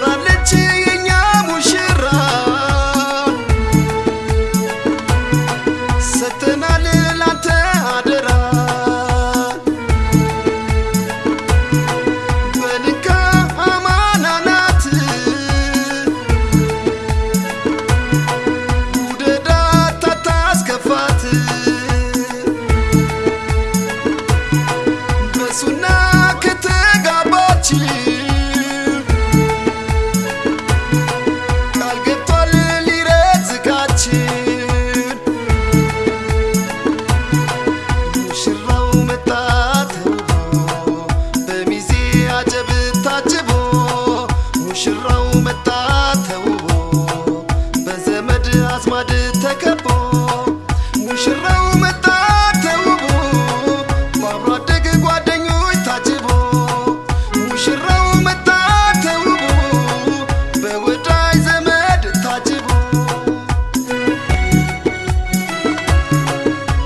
ታምራለች የኛ ሙሽራ። ሰተናል ላንተ አደራ። በልካ አማና ናት። ውደዳት ታታስከፋት በሱና አዝማድ ተከቦ